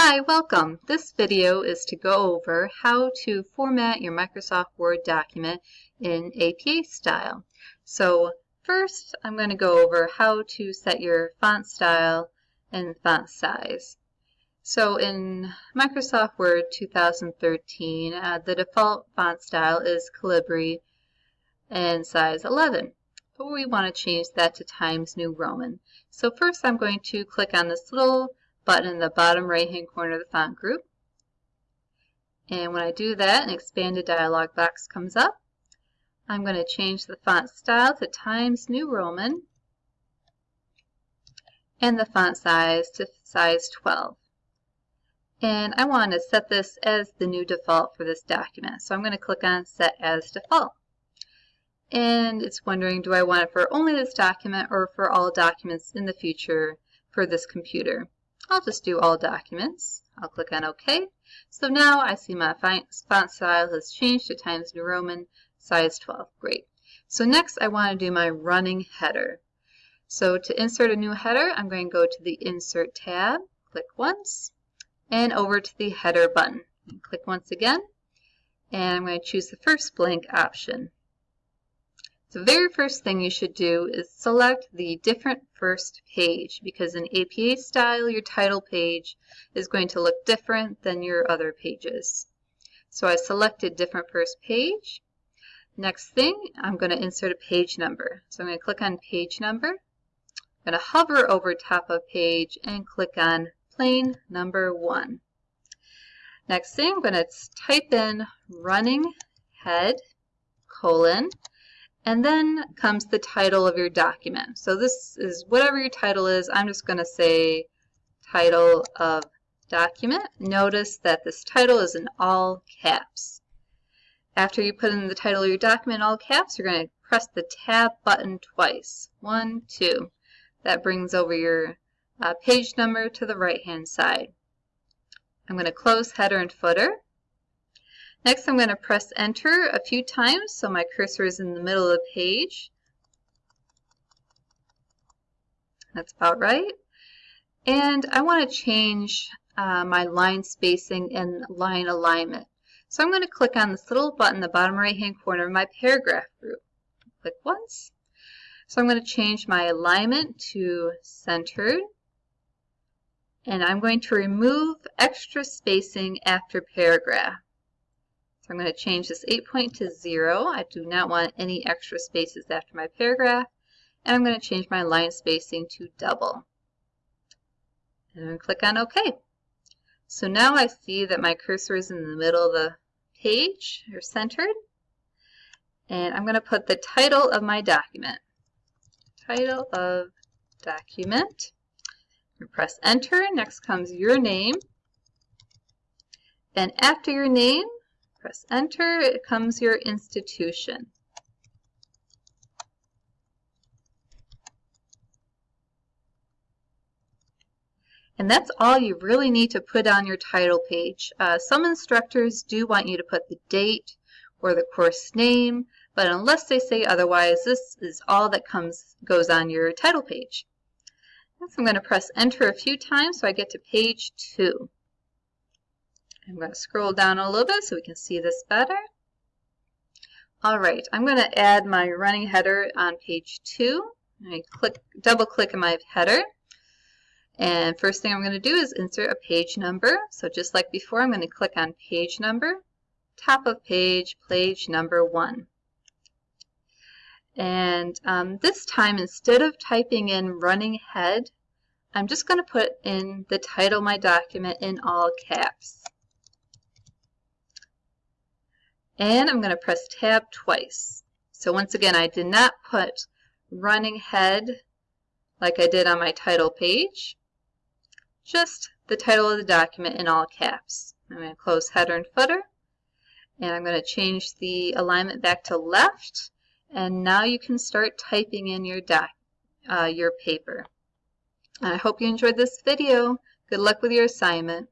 Hi, welcome. This video is to go over how to format your Microsoft Word document in APA style. So first I'm going to go over how to set your font style and font size. So in Microsoft Word 2013, uh, the default font style is Calibri and size 11. But we want to change that to Times New Roman. So first I'm going to click on this little button in the bottom right hand corner of the font group. And when I do that, an expanded dialog box comes up. I'm going to change the font style to Times New Roman and the font size to size 12. And I want to set this as the new default for this document. So I'm going to click on Set as Default. And it's wondering, do I want it for only this document or for all documents in the future for this computer? I'll just do all documents. I'll click on OK. So now I see my font style has changed to Times New Roman, size 12. Great. So next I want to do my running header. So to insert a new header, I'm going to go to the Insert tab, click once, and over to the Header button. Click once again, and I'm going to choose the first blank option. The very first thing you should do is select the different first page because in APA style your title page is going to look different than your other pages. So I selected different first page. Next thing, I'm going to insert a page number. So I'm going to click on page number. I'm going to hover over top of page and click on plain number 1. Next thing, I'm going to type in running head colon and then comes the title of your document. So this is whatever your title is. I'm just going to say title of document. Notice that this title is in all caps. After you put in the title of your document in all caps, you're going to press the tab button twice. One, two. That brings over your uh, page number to the right hand side. I'm going to close header and footer. Next I'm going to press enter a few times so my cursor is in the middle of the page. That's about right. And I want to change uh, my line spacing and line alignment. So I'm going to click on this little button in the bottom right hand corner of my paragraph group. Click once. So I'm going to change my alignment to centered. And I'm going to remove extra spacing after paragraph. So I'm going to change this 8 point to 0. I do not want any extra spaces after my paragraph. And I'm going to change my line spacing to double. And I'm going to click on OK. So now I see that my cursor is in the middle of the page, or centered. And I'm going to put the title of my document. Title of document. Press enter. Next comes your name. And after your name, Press enter, it comes your institution. And that's all you really need to put on your title page. Uh, some instructors do want you to put the date or the course name, but unless they say otherwise, this is all that comes goes on your title page. Next, I'm going to press enter a few times so I get to page 2. I'm going to scroll down a little bit so we can see this better. All right, I'm going to add my running header on page 2. I click, double click in my header. And first thing I'm going to do is insert a page number. So just like before, I'm going to click on page number, top of page, page number 1. And um, this time, instead of typing in running head, I'm just going to put in the title of my document in all caps. And I'm going to press tab twice. So once again, I did not put running head like I did on my title page, just the title of the document in all caps. I'm going to close header and footer, and I'm going to change the alignment back to left, and now you can start typing in your, doc, uh, your paper. I hope you enjoyed this video. Good luck with your assignment.